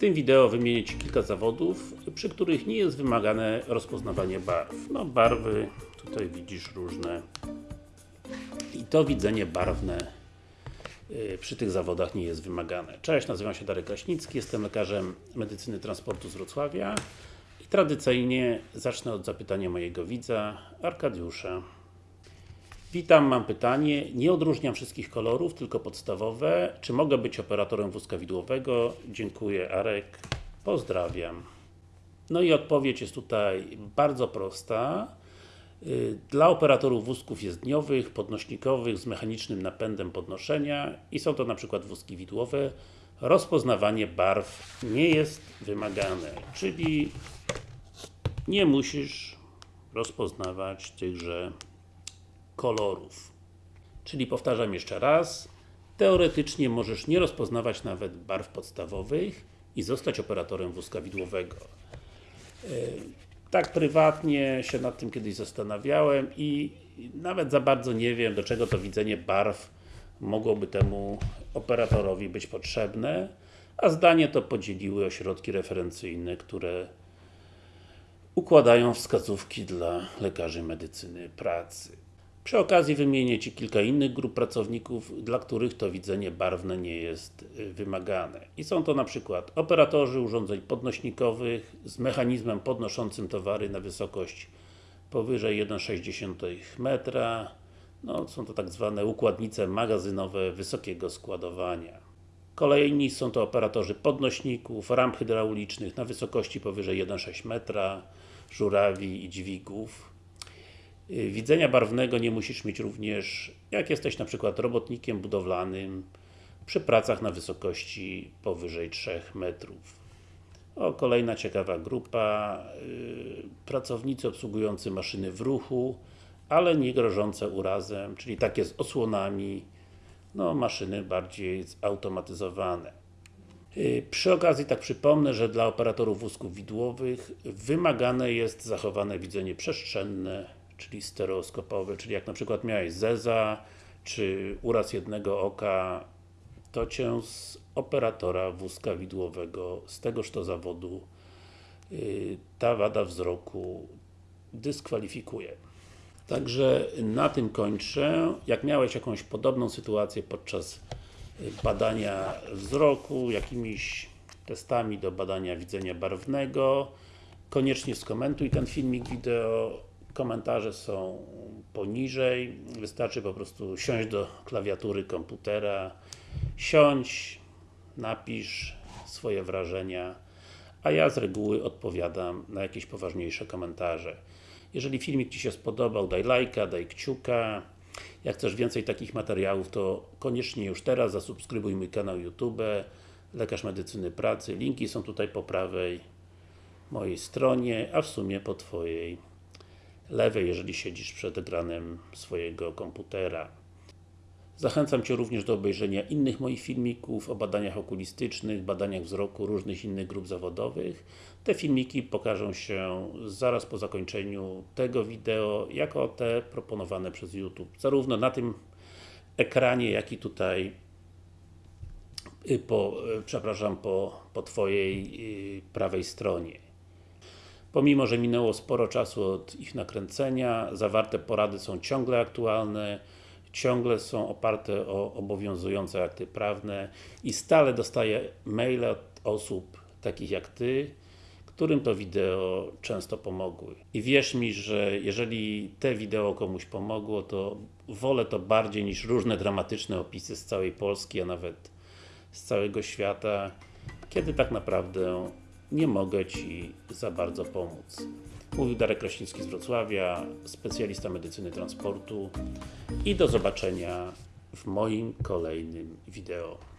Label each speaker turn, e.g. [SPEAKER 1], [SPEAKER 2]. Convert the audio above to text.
[SPEAKER 1] tym wideo wymienię Ci kilka zawodów, przy których nie jest wymagane rozpoznawanie barw. No barwy, tutaj widzisz różne i to widzenie barwne y, przy tych zawodach nie jest wymagane. Cześć, nazywam się Darek Kraśnicki, jestem lekarzem medycyny transportu z Wrocławia i tradycyjnie zacznę od zapytania mojego widza, Arkadiusza. Witam, mam pytanie. Nie odróżniam wszystkich kolorów, tylko podstawowe. Czy mogę być operatorem wózka widłowego? Dziękuję, Arek. Pozdrawiam. No i odpowiedź jest tutaj bardzo prosta. Y, Dla operatorów wózków jezdniowych, podnośnikowych z mechanicznym napędem podnoszenia i są to na przykład wózki widłowe, rozpoznawanie barw nie jest wymagane, czyli nie musisz rozpoznawać tychże kolorów. Czyli powtarzam jeszcze raz, teoretycznie możesz nie rozpoznawać nawet barw podstawowych i zostać operatorem wózka widłowego. Yy, Tak prywatnie się nad tym kiedyś zastanawiałem i nawet za bardzo nie wiem, do czego to widzenie barw mogłoby temu operatorowi być potrzebne, a zdanie to podzieliły ośrodki referencyjne, które układają wskazówki dla lekarzy medycyny pracy. Przy okazji wymienię Ci kilka innych grup pracowników, dla których to widzenie barwne nie jest y, wymagane. I są to na przykład operatorzy urządzeń podnośnikowych z mechanizmem podnoszącym towary na wysokość powyżej 1,6 metra. No, są to tak zwane układnice magazynowe wysokiego składowania. Kolejni są to operatorzy podnośników, ramp hydraulicznych na wysokości powyżej 1,6 metra, żurawi i dźwigów. Y, Widzenia barwnego nie musisz mieć również, jak jesteś na przykład robotnikiem budowlanym przy pracach na wysokości powyżej 3 metrów. O, kolejna ciekawa grupa, yy, pracownicy obsługujący maszyny w ruchu, ale nie grożące urazem, czyli takie z osłonami, no maszyny bardziej zautomatyzowane. Yy, Przy okazji tak przypomnę, że dla operatorów wózków widłowych wymagane jest zachowane widzenie przestrzenne, czyli stereoskopowe, czyli jak na przykład miałeś zeza, czy uraz jednego oka, to Cię z operatora wózka widłowego, z tegoż to zawodu, yy, ta wada wzroku dyskwalifikuje. Także na tym kończę. Jak miałeś jakąś podobną sytuację podczas y, badania wzroku, jakimiś testami do badania widzenia barwnego, koniecznie skomentuj ten filmik wideo. Komentarze są poniżej. Wystarczy po prostu siąść do klawiatury komputera, siądź, napisz swoje wrażenia, a ja z reguły odpowiadam na jakieś poważniejsze komentarze. Jeżeli filmik Ci się spodobał, daj lajka, daj kciuka. Jak chcesz więcej takich materiałów, to koniecznie już teraz zasubskrybuj mój kanał YouTube Lekarz Medycyny Pracy. Linki są tutaj po prawej mojej stronie, a w sumie po Twojej lewej, jeżeli siedzisz przed ekranem swojego komputera. Zachęcam Cię również do obejrzenia innych moich filmików o badaniach okulistycznych, badaniach wzroku, różnych innych grup zawodowych. Te filmiki pokażą się zaraz po zakończeniu tego wideo, jako te proponowane przez YouTube. Zarówno na tym ekranie, jak i tutaj y, po, y, przepraszam, po, po Twojej y, prawej stronie. Pomimo, że minęło sporo czasu od ich nakręcenia, zawarte porady są ciągle aktualne, ciągle są oparte o obowiązujące akty prawne i stale dostaję maile od osób takich jak Ty, którym to wideo często pomogły. I wierz mi, że jeżeli te wideo komuś pomogło, to wolę to bardziej niż różne dramatyczne opisy z całej Polski, a nawet z całego świata, kiedy tak naprawdę nie mogę Ci za bardzo pomóc. Mówił Darek Kraśnicki z Wrocławia, specjalista medycyny transportu i do zobaczenia w moim kolejnym wideo.